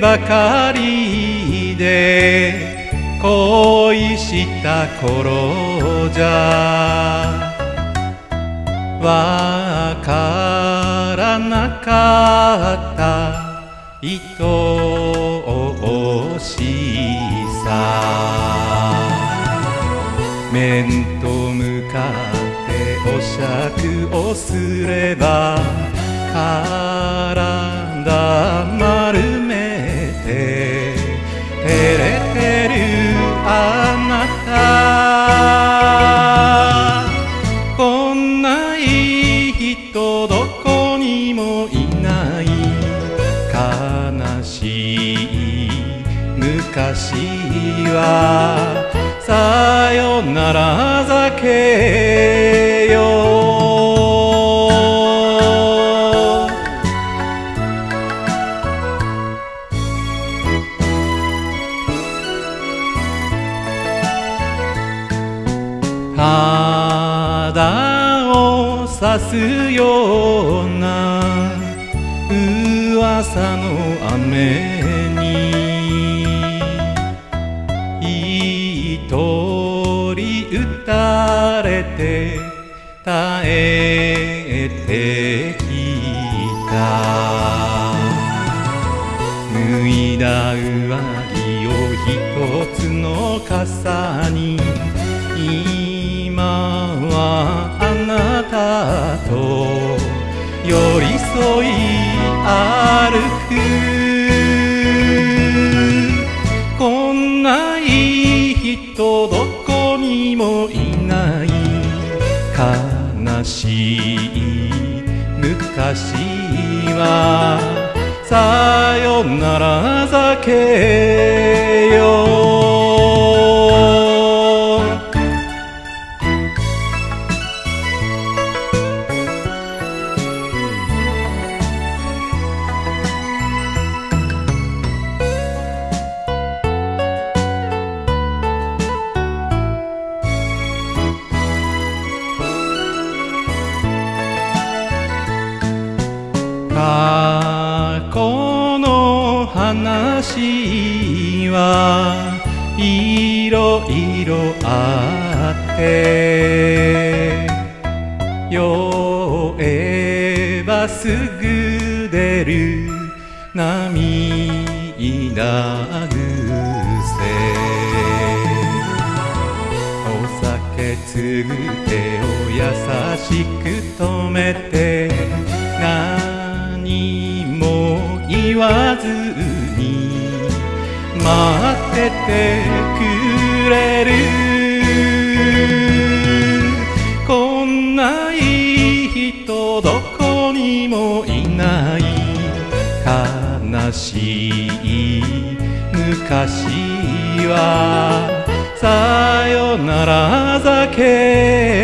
ばかりで恋した頃じゃ。わからなかった。愛おしさ。面と向かってお酌をすればない。悲しい。昔はさよなら酒よ肌を刺すような噂の雨に一人打たれて耐えてきた。脱いだ上着を一つの傘に今はあなたと寄り添いくこんないい人どこにもいない悲しい昔はさよなら酒過去の話はいろいろあって酔えばすぐ出る涙癖お酒つぐ手を優しく止めてわずに待っててくれる。こんないい人どこにもいない。悲しい昔は。さよなら酒。